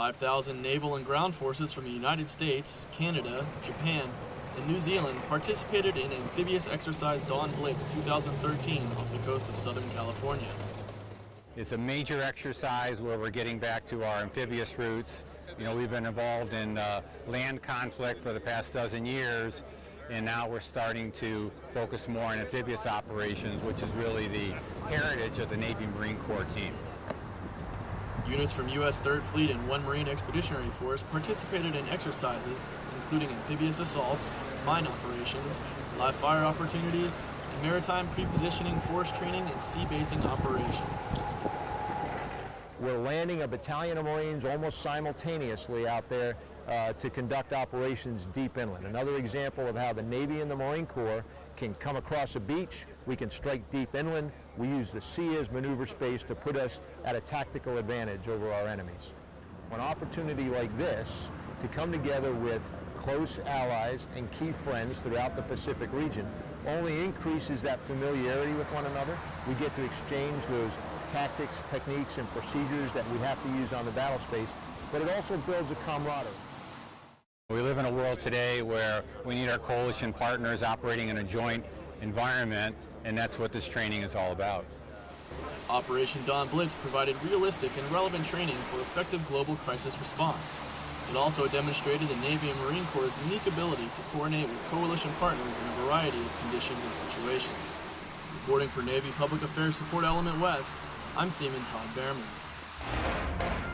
5,000 naval and ground forces from the United States, Canada, Japan, and New Zealand participated in amphibious exercise Dawn Blitz 2013 off the coast of Southern California. It's a major exercise where we're getting back to our amphibious roots. You know, we've been involved in uh, land conflict for the past dozen years, and now we're starting to focus more on amphibious operations, which is really the heritage of the Navy Marine Corps team. Units from U.S. 3rd Fleet and 1 Marine Expeditionary Force participated in exercises including amphibious assaults, mine operations, live fire opportunities, and maritime pre-positioning force training and sea basing operations. We're landing a battalion of Marines almost simultaneously out there uh, to conduct operations deep inland. Another example of how the Navy and the Marine Corps can come across a beach, we can strike deep inland, we use the sea as maneuver space to put us at a tactical advantage over our enemies. An opportunity like this to come together with close allies and key friends throughout the Pacific region only increases that familiarity with one another. We get to exchange those tactics, techniques, and procedures that we have to use on the battle space, but it also builds a camaraderie. We live in a world today where we need our coalition partners operating in a joint environment, and that's what this training is all about. Operation Dawn Blitz provided realistic and relevant training for effective global crisis response. It also demonstrated the Navy and Marine Corps' unique ability to coordinate with coalition partners in a variety of conditions and situations. Reporting for Navy Public Affairs Support Element West, I'm Seaman Todd Behrman.